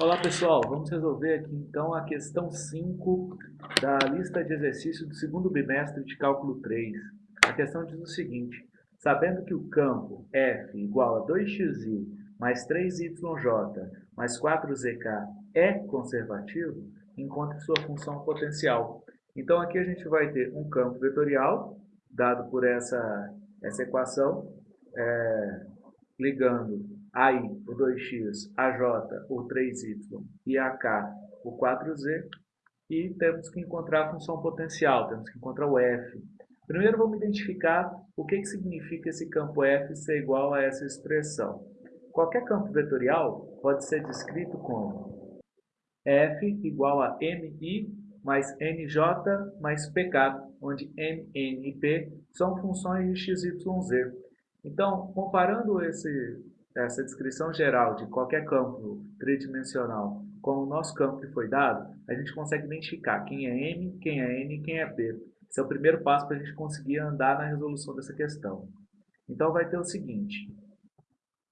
Olá pessoal, vamos resolver aqui então a questão 5 da lista de exercícios do segundo bimestre de cálculo 3. A questão diz o seguinte, sabendo que o campo f igual a 2xi mais 3yj mais 4zk é conservativo, encontre sua função potencial. Então aqui a gente vai ter um campo vetorial, dado por essa, essa equação, é, ligando AI, o 2x, AJ, o 3y e AK, o 4z, e temos que encontrar a função potencial, temos que encontrar o f. Primeiro vamos identificar o que, que significa esse campo f ser igual a essa expressão. Qualquer campo vetorial pode ser descrito como f igual a mi mais nj mais pk, onde m, n e p são funções de x, y, z. Então, comparando esse essa descrição geral de qualquer campo tridimensional com o nosso campo que foi dado, a gente consegue identificar quem é M, quem é N e quem é P. Esse é o primeiro passo para a gente conseguir andar na resolução dessa questão. Então vai ter o seguinte.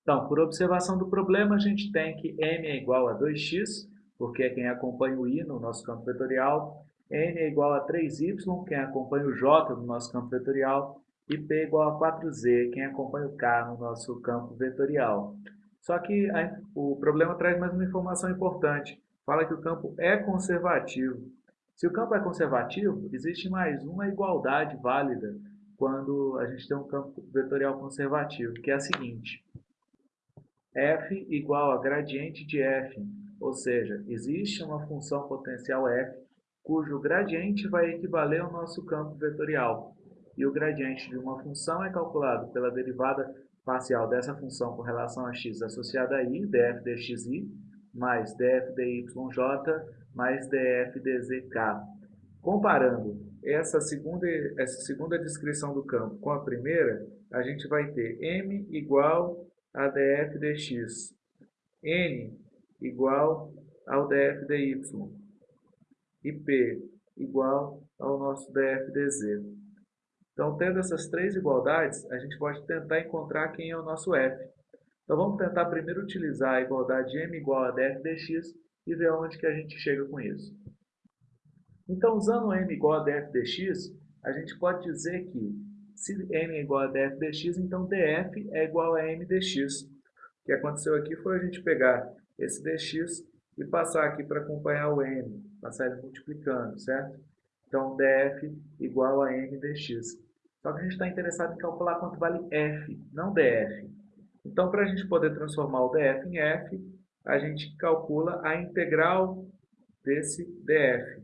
Então, por observação do problema, a gente tem que M é igual a 2x, porque é quem acompanha o I no nosso campo vetorial. N é igual a 3y, quem acompanha o J no nosso campo vetorial e P igual a 4Z, quem acompanha o K no nosso campo vetorial. Só que a, o problema traz mais uma informação importante. Fala que o campo é conservativo. Se o campo é conservativo, existe mais uma igualdade válida quando a gente tem um campo vetorial conservativo, que é a seguinte. f igual a gradiente de f, ou seja, existe uma função potencial f cujo gradiente vai equivaler ao nosso campo vetorial e o gradiente de uma função é calculado pela derivada parcial dessa função com relação a x associada a i, df dxi, mais df dyj, mais df dzk. Comparando essa segunda, essa segunda descrição do campo com a primeira, a gente vai ter m igual a df dx, n igual ao df dy e p igual ao nosso df dz. Então, tendo essas três igualdades, a gente pode tentar encontrar quem é o nosso f. Então, vamos tentar primeiro utilizar a igualdade m igual a df dx e ver onde que a gente chega com isso. Então, usando m igual a df dx, a gente pode dizer que se m é igual a df dx, então df é igual a m dx. O que aconteceu aqui foi a gente pegar esse dx e passar aqui para acompanhar o m, passar ele multiplicando, certo? Então, df igual a m dx. Só que a gente está interessado em calcular quanto vale f, não df. Então, para a gente poder transformar o df em f, a gente calcula a integral desse df.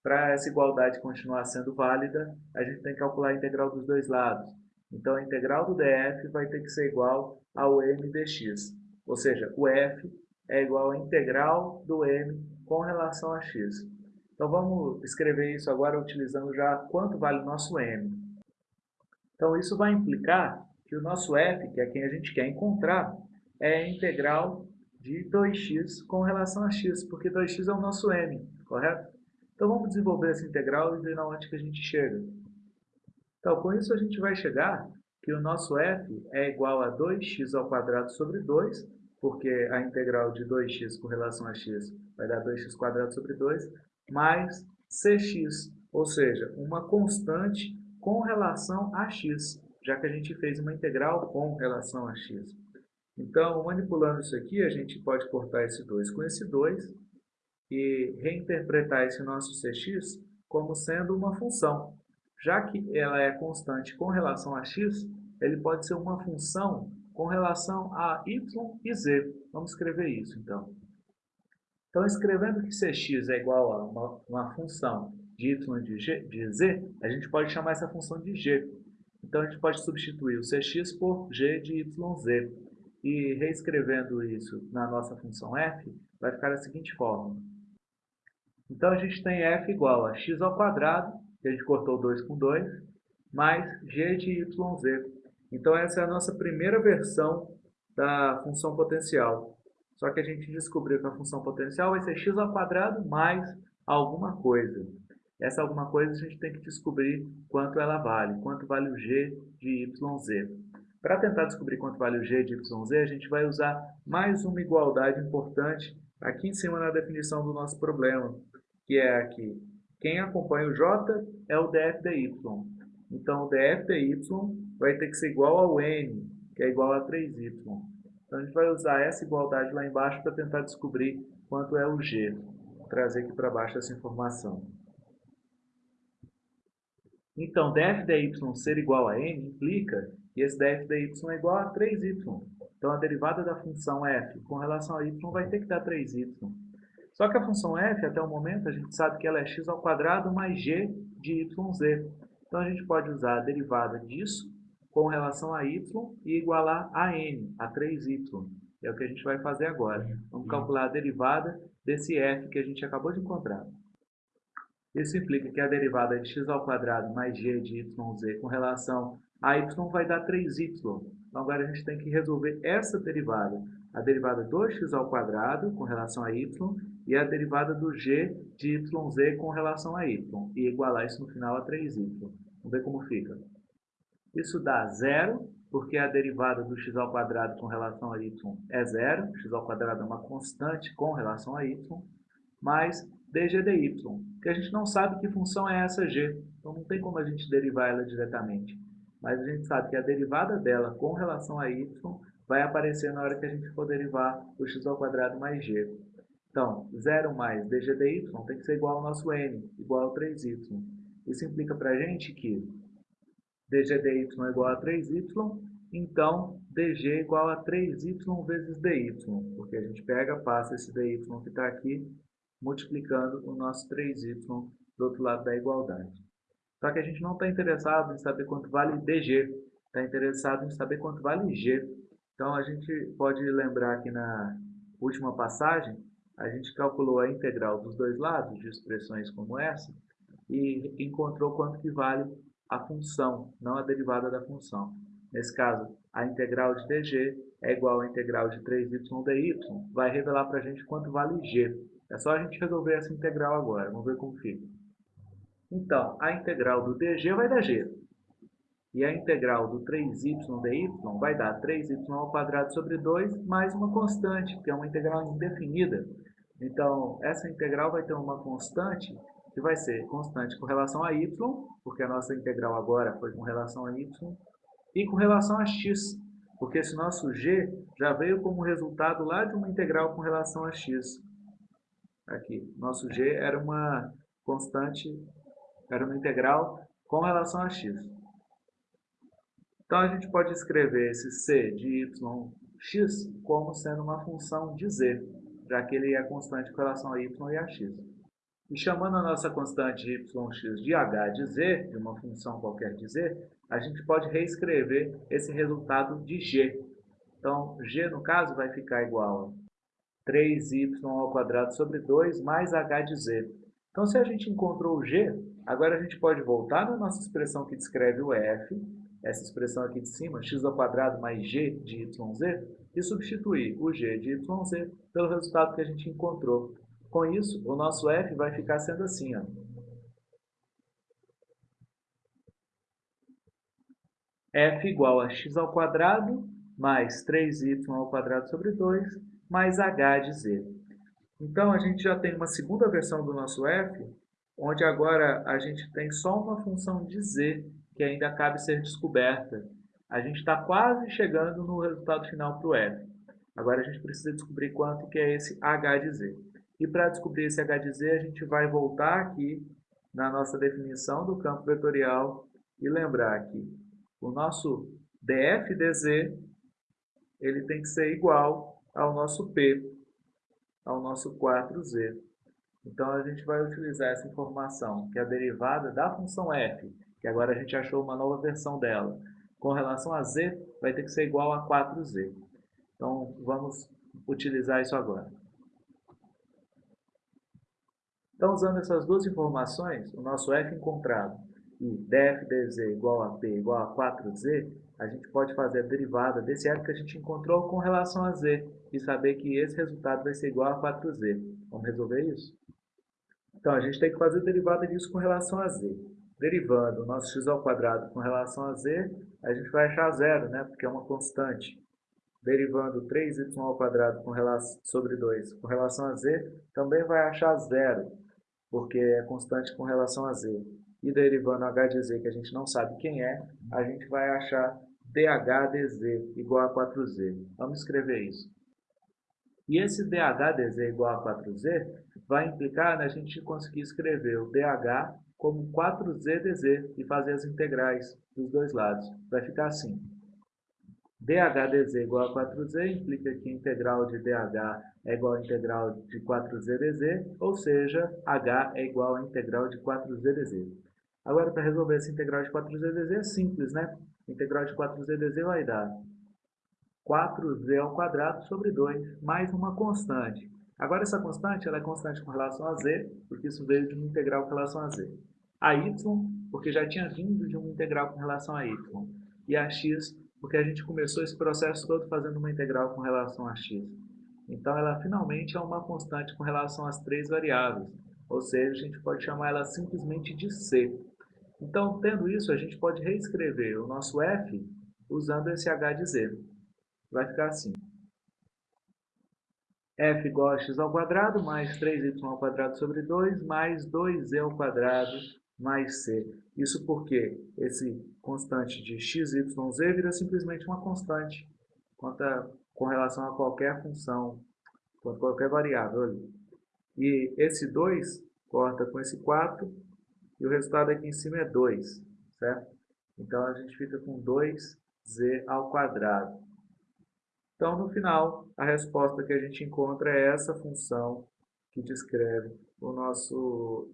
Para essa igualdade continuar sendo válida, a gente tem que calcular a integral dos dois lados. Então, a integral do df vai ter que ser igual ao m dx. Ou seja, o f é igual à integral do m com relação a x. Então, vamos escrever isso agora utilizando já quanto vale o nosso m. Então, isso vai implicar que o nosso f, que é quem a gente quer encontrar, é integral de 2x com relação a x, porque 2x é o nosso m, correto? Então, vamos desenvolver essa integral e ver onde que a gente chega. Então, com isso a gente vai chegar que o nosso f é igual a 2x ao quadrado sobre 2, porque a integral de 2x com relação a x vai dar 2x quadrado sobre 2, mais cx, ou seja, uma constante com relação a x, já que a gente fez uma integral com relação a x. Então, manipulando isso aqui, a gente pode cortar esse 2 com esse 2 e reinterpretar esse nosso cx como sendo uma função. Já que ela é constante com relação a x, ele pode ser uma função com relação a y e z. Vamos escrever isso, então. Então, escrevendo que cx é igual a uma, uma função de y de, g, de z, a gente pode chamar essa função de g. Então, a gente pode substituir o cx por g de yz. E reescrevendo isso na nossa função f, vai ficar da seguinte forma. Então, a gente tem f igual a x ao quadrado, que a gente cortou 2 com 2, mais g de yz. Então, essa é a nossa primeira versão da função potencial. Só que a gente descobriu que a função potencial vai ser x ao quadrado mais alguma coisa. Essa alguma coisa a gente tem que descobrir quanto ela vale, quanto vale o g de yz. Para tentar descobrir quanto vale o g de yz, a gente vai usar mais uma igualdade importante aqui em cima na definição do nosso problema, que é aqui. Quem acompanha o j é o df dy. Então, o df dy vai ter que ser igual ao n, que é igual a 3y. Então, a gente vai usar essa igualdade lá embaixo para tentar descobrir quanto é o g. Vou trazer aqui para baixo essa informação. Então, df dy ser igual a n implica que esse df dy é igual a 3y. Então, a derivada da função f com relação a y vai ter que dar 3y. Só que a função f, até o momento, a gente sabe que ela é x ao quadrado mais g de yz. Então, a gente pode usar a derivada disso com relação a y e igualar a n, a 3y. É o que a gente vai fazer agora. Vamos calcular a derivada desse f que a gente acabou de encontrar. Isso implica que a derivada de x ao quadrado mais g de yz com relação a y vai dar 3y. Então agora a gente tem que resolver essa derivada. A derivada do x ao quadrado com relação a y e a derivada do g de yz com relação a y. E igualar isso no final a 3y. Vamos ver como fica. Isso dá zero, porque a derivada do x ao quadrado com relação a y é zero. x ao quadrado é uma constante com relação a y. Mais dg dy, que a gente não sabe que função é essa g, então não tem como a gente derivar ela diretamente. Mas a gente sabe que a derivada dela com relação a y vai aparecer na hora que a gente for derivar o x ao quadrado mais g. Então, 0 mais dg dy tem que ser igual ao nosso n, igual a 3y. Isso implica para a gente que dg dy é igual a 3y, então dg é igual a 3y vezes dy, porque a gente pega, passa esse dy que está aqui multiplicando o nosso 3y do outro lado da igualdade. Só que a gente não está interessado em saber quanto vale dg, está interessado em saber quanto vale g. Então a gente pode lembrar que na última passagem, a gente calculou a integral dos dois lados de expressões como essa e encontrou quanto que vale a função, não a derivada da função. Nesse caso, a integral de dg é igual à integral de 3y dy, vai revelar para a gente quanto vale g. É só a gente resolver essa integral agora. Vamos ver como fica. Então, a integral do dg vai dar g. E a integral do 3y dy vai dar 3y ao quadrado sobre 2 mais uma constante, que é uma integral indefinida. Então, essa integral vai ter uma constante que vai ser constante com relação a y, porque a nossa integral agora foi com relação a y, e com relação a x, porque esse nosso g já veio como resultado lá de uma integral com relação a x. Aqui, nosso g era uma constante, era uma integral com relação a x. Então, a gente pode escrever esse c de yx como sendo uma função de z, já que ele é constante com relação a y e a x. E chamando a nossa constante yx de h de z, de uma função qualquer de z, a gente pode reescrever esse resultado de g. Então, g, no caso, vai ficar igual 3y ao quadrado sobre 2 mais h de z. Então, se a gente encontrou o g, agora a gente pode voltar na nossa expressão que descreve o f, essa expressão aqui de cima, x ao quadrado mais g de yz, e substituir o g de yz pelo resultado que a gente encontrou. Com isso, o nosso f vai ficar sendo assim, ó. f igual a x ao quadrado mais 3y ao quadrado sobre 2 mais h de z. Então, a gente já tem uma segunda versão do nosso f, onde agora a gente tem só uma função de z, que ainda cabe ser descoberta. A gente está quase chegando no resultado final para o f. Agora a gente precisa descobrir quanto que é esse h de z. E para descobrir esse h de z, a gente vai voltar aqui na nossa definição do campo vetorial e lembrar que o nosso df dz ele tem que ser igual ao nosso P, ao nosso 4z. Então, a gente vai utilizar essa informação, que é a derivada da função f, que agora a gente achou uma nova versão dela. Com relação a z, vai ter que ser igual a 4z. Então, vamos utilizar isso agora. Então, usando essas duas informações, o nosso f encontrado e df dz igual a p igual a 4z, a gente pode fazer a derivada desse f que a gente encontrou com relação a z e saber que esse resultado vai ser igual a 4z. Vamos resolver isso? Então, a gente tem que fazer a derivada disso com relação a z. Derivando o nosso x ao quadrado com relação a z, a gente vai achar zero, né? Porque é uma constante. Derivando 3y ao quadrado com relação, sobre 2 com relação a z, também vai achar zero, porque é constante com relação a z. E derivando h de z, que a gente não sabe quem é, a gente vai achar dh dz igual a 4z. Vamos escrever isso. E esse dh dz igual a 4z vai implicar na gente conseguir escrever o dh como 4z dz e fazer as integrais dos dois lados. Vai ficar assim. dh dz igual a 4z implica que a integral de dh é igual à integral de 4z dz, ou seja, h é igual à integral de 4z dz. Agora, para resolver essa integral de 4z dz é simples, né? A integral de 4z dz vai dar 4z ao quadrado sobre 2, mais uma constante. Agora, essa constante ela é constante com relação a z, porque isso veio de uma integral com relação a z a y, porque já tinha vindo de uma integral com relação a y, e a x, porque a gente começou esse processo todo fazendo uma integral com relação a x. Então, ela finalmente é uma constante com relação às três variáveis, ou seja, a gente pode chamar ela simplesmente de c. Então, tendo isso, a gente pode reescrever o nosso f usando esse h de z. Vai ficar assim. f igual a x ao quadrado mais 3y ao quadrado sobre 2 mais 2z ao quadrado mais c. Isso porque esse constante de x, y, z vira simplesmente uma constante a, com relação a qualquer função, com qualquer variável ali. E esse 2 corta com esse 4 e o resultado aqui em cima é 2, certo? Então a gente fica com 2z ao quadrado. Então no final a resposta que a gente encontra é essa função que descreve o nosso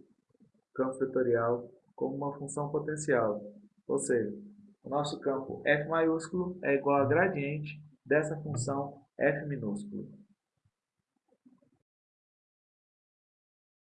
campo vetorial como uma função potencial. Ou seja, o nosso campo f maiúsculo é igual a gradiente dessa função f minúsculo.